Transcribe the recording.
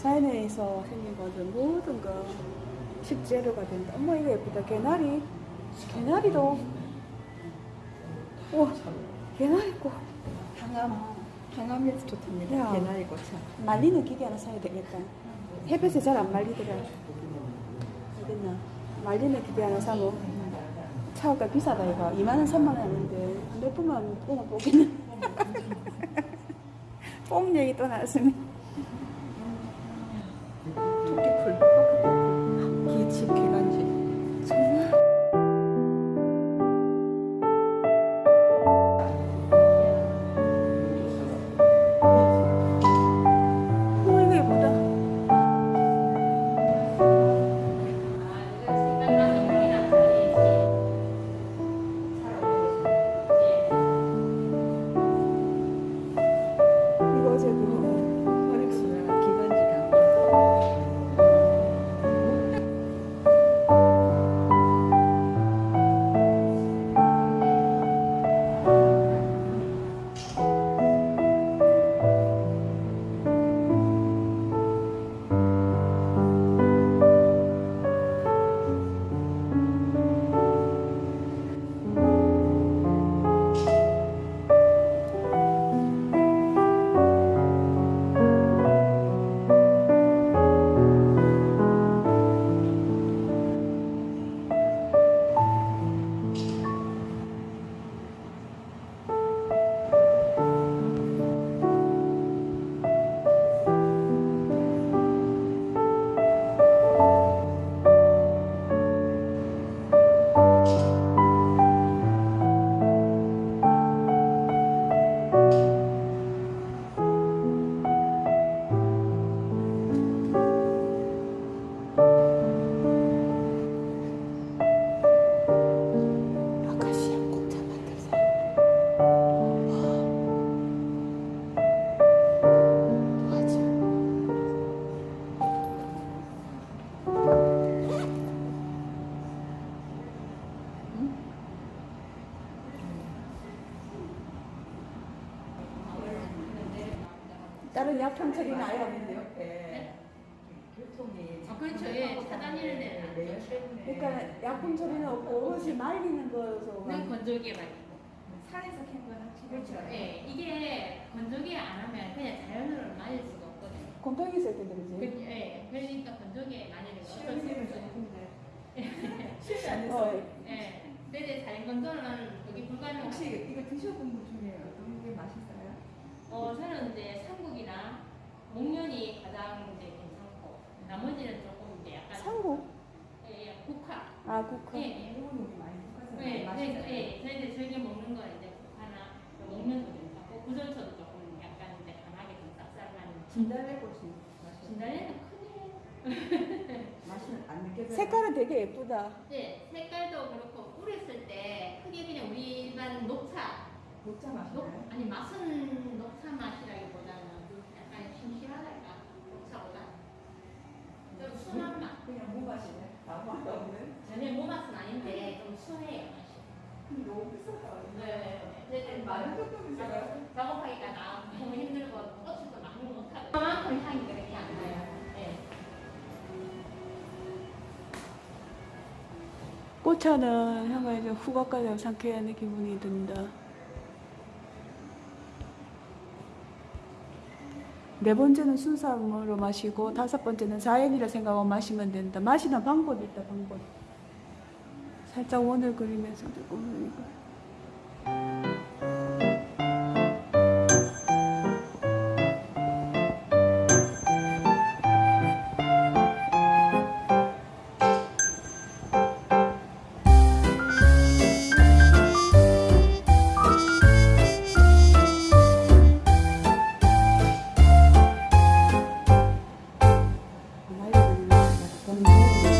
자연에서 생긴 거든 모든 거 식재료가 된다. 어머 이거 예쁘다. 개나리. 개나리도. 와 개나리꽃. 항암, 항암에도 좋답니다. 야. 개나리 꽃차. 말리는 기계 하나 사야 되겠다. 햇볕에 잘 안 말리더라. 어딨나? 말리는 기계 하나 사면 차가 비싸다 이거. 2만 원, 3만 원 하는데 몇 분만 뽕을 뽑기는. 뽕 얘기 또 나왔으니. 다른 약품 처리는 아예 없는데요? 옆에 교통이 아, 그렇죠. 예, 차단이는 데는 안 좋죠. 때문에 그러니까 약품 처리는 없고 오롯이 말리는 거여서 그냥 건조기에 말리고. 산에서 캔건 확실히 그렇죠. 예, 이게 건조기에 안 하면 그냥 자연으로 말릴 수가 없거든요. 곰팡이 있을 텐데 그, 그지? 예, 그러니까 건조기에 말리는 거 어쩔 수 없어요. 실수 안 어, 해서 예, 근데 자연 건조는 그게 불가능하고. 혹시 이거 드셔본 분 중에 어떤 게 맛있어요? 어, 저는 이제 목련이 가장 이제 괜찮고 나머지는 조금 이제 약간 상고? 예, 예, 국화. 아 국화. 예, 예. 일본 요리 많이 볶아서 네. 네, 네, 저희들 즐겨 먹는 건 이제 국화나 먹면도 괜찮고 구절초도 조금 약간 이제 강하게 좀 쌉쌀한 진달래꽃이. 진달래는 크네. 맛은 안 느껴져요. 색깔은 되게 예쁘다. 네, 색깔도 그렇고 뿌렸을 때 크게 그냥 우리 일반 녹차, 녹차 녹, 맛이나요? 아니 맛은 녹차 맛이라기보다는 약간 심심하달까 녹차보다 좀 순한 맛. 그냥 무 맛이네. 아무 맛 없는. 전혀 무 맛은 아닌데 좀 순해요 맛이. 꽃차는 향을 좀 후각까지 상쾌한 기분이 든다. 네 번째는 순수함으로 마시고 다섯 번째는 자연이라 생각하고 마시면 된다. 마시는 방법이 있다, 방법. 살짝 원을 그리면서 조금 이거. con